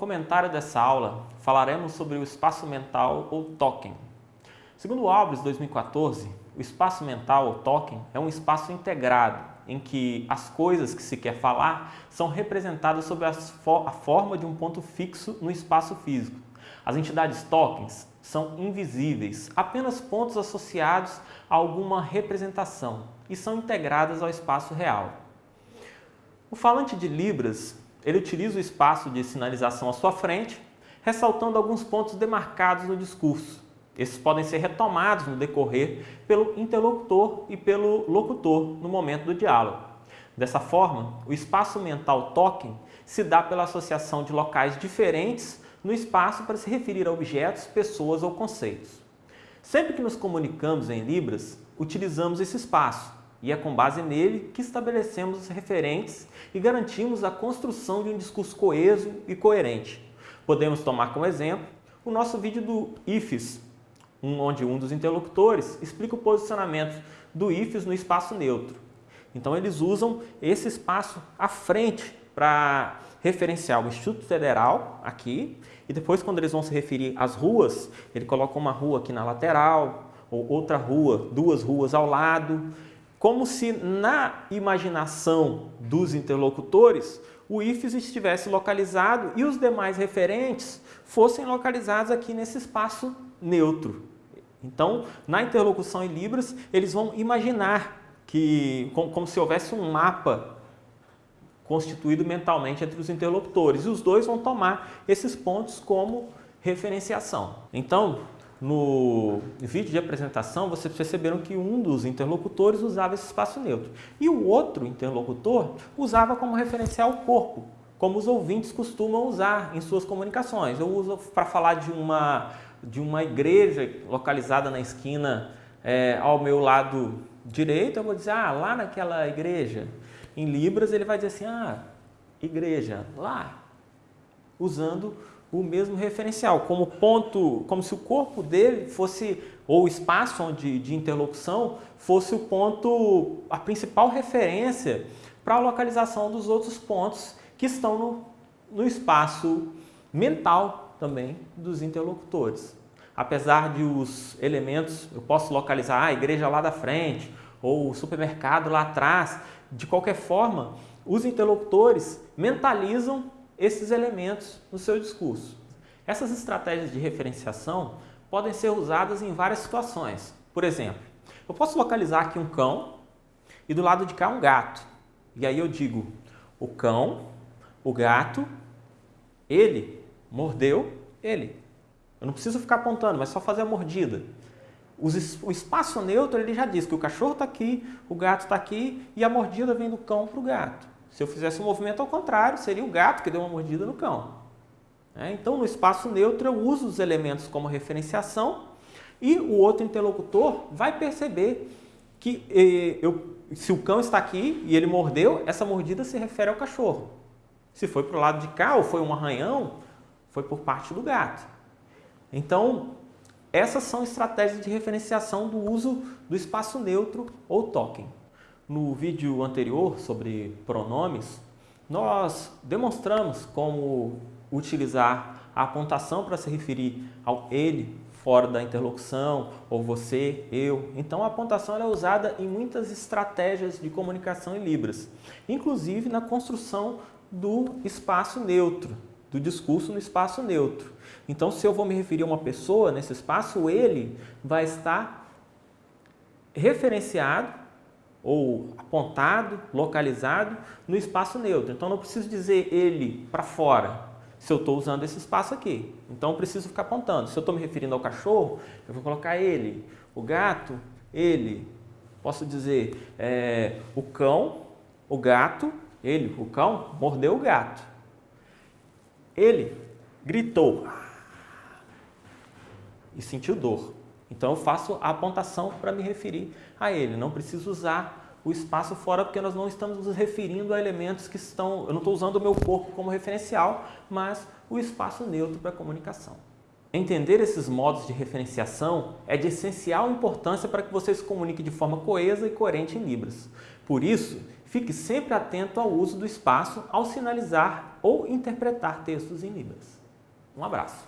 comentário dessa aula, falaremos sobre o espaço mental ou token. Segundo o Albers 2014, o espaço mental ou token é um espaço integrado em que as coisas que se quer falar são representadas sob a forma de um ponto fixo no espaço físico. As entidades tokens são invisíveis, apenas pontos associados a alguma representação e são integradas ao espaço real. O falante de Libras ele utiliza o espaço de sinalização à sua frente, ressaltando alguns pontos demarcados no discurso. Esses podem ser retomados no decorrer pelo interlocutor e pelo locutor no momento do diálogo. Dessa forma, o espaço mental token se dá pela associação de locais diferentes no espaço para se referir a objetos, pessoas ou conceitos. Sempre que nos comunicamos em Libras, utilizamos esse espaço, e é com base nele que estabelecemos os referentes e garantimos a construção de um discurso coeso e coerente. Podemos tomar como exemplo o nosso vídeo do IFES, onde um dos interlocutores explica o posicionamento do IFES no espaço neutro. Então eles usam esse espaço à frente para referenciar o Instituto Federal aqui e depois quando eles vão se referir às ruas, ele coloca uma rua aqui na lateral ou outra rua, duas ruas ao lado como se na imaginação dos interlocutores o IFES estivesse localizado e os demais referentes fossem localizados aqui nesse espaço neutro. Então, na interlocução em Libras, eles vão imaginar que, como, se houvesse um mapa constituído mentalmente entre os interlocutores. E os dois vão tomar esses pontos como referenciação. Então, no vídeo de apresentação, vocês perceberam que um dos interlocutores usava esse espaço neutro. E o outro interlocutor usava como referencial o corpo, como os ouvintes costumam usar em suas comunicações. Eu uso para falar de uma, de uma igreja localizada na esquina é, ao meu lado direito, eu vou dizer, ah, lá naquela igreja. Em Libras ele vai dizer assim, ah, igreja, lá, usando o mesmo referencial, como ponto, como se o corpo dele fosse, ou o espaço onde, de interlocução, fosse o ponto, a principal referência para a localização dos outros pontos que estão no, no espaço mental também dos interlocutores. Apesar de os elementos, eu posso localizar a igreja lá da frente, ou o supermercado lá atrás, de qualquer forma, os interlocutores mentalizam esses elementos no seu discurso. Essas estratégias de referenciação podem ser usadas em várias situações. Por exemplo, eu posso localizar aqui um cão e do lado de cá um gato. E aí eu digo, o cão, o gato, ele mordeu ele. Eu não preciso ficar apontando, mas só fazer a mordida. O espaço neutro ele já diz que o cachorro está aqui, o gato está aqui e a mordida vem do cão para o gato. Se eu fizesse o um movimento ao contrário, seria o gato que deu uma mordida no cão. É, então, no espaço neutro, eu uso os elementos como referenciação e o outro interlocutor vai perceber que eh, eu, se o cão está aqui e ele mordeu, essa mordida se refere ao cachorro. Se foi para o lado de cá ou foi um arranhão, foi por parte do gato. Então, essas são estratégias de referenciação do uso do espaço neutro ou token. No vídeo anterior sobre pronomes, nós demonstramos como utilizar a apontação para se referir ao ele fora da interlocução, ou você, eu. Então a apontação é usada em muitas estratégias de comunicação em Libras, inclusive na construção do espaço neutro, do discurso no espaço neutro. Então se eu vou me referir a uma pessoa nesse espaço, ele vai estar referenciado ou apontado, localizado no espaço neutro. Então não preciso dizer ele para fora, se eu estou usando esse espaço aqui. Então eu preciso ficar apontando. Se eu estou me referindo ao cachorro, eu vou colocar ele. O gato, ele. Posso dizer é, o cão, o gato, ele, o cão, mordeu o gato. Ele gritou e sentiu dor. Então eu faço a apontação para me referir a ele. Não preciso usar o espaço fora porque nós não estamos nos referindo a elementos que estão... Eu não estou usando o meu corpo como referencial, mas o espaço neutro para a comunicação. Entender esses modos de referenciação é de essencial importância para que você se comunique de forma coesa e coerente em Libras. Por isso, fique sempre atento ao uso do espaço ao sinalizar ou interpretar textos em Libras. Um abraço!